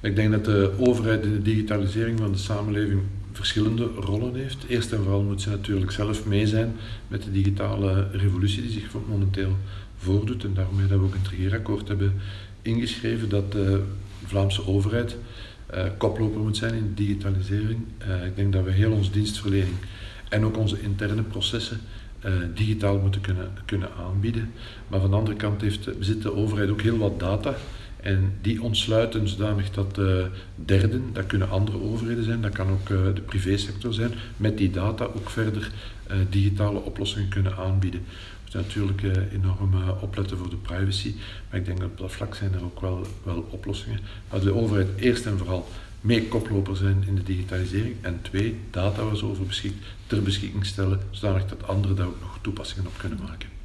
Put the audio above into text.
Ik denk dat de overheid in de digitalisering van de samenleving verschillende rollen heeft. Eerst en vooral moet ze natuurlijk zelf mee zijn met de digitale revolutie die zich momenteel voordoet. En daarom dat we ook in het hebben ingeschreven dat de Vlaamse overheid uh, koploper moet zijn in de digitalisering. Uh, ik denk dat we heel onze dienstverlening en ook onze interne processen uh, digitaal moeten kunnen, kunnen aanbieden. Maar van de andere kant heeft, bezit de overheid ook heel wat data. En die ontsluiten zodanig dat uh, derden, dat kunnen andere overheden zijn, dat kan ook uh, de privésector zijn, met die data ook verder digitale oplossingen kunnen aanbieden. We moeten natuurlijk enorm opletten voor de privacy, maar ik denk dat op dat vlak zijn er ook wel, wel oplossingen. Maar de overheid eerst en vooral mee koploper zijn in de digitalisering. En twee, data waar ze over beschikt, ter beschikking stellen, zodanig dat anderen daar ook nog toepassingen op kunnen maken.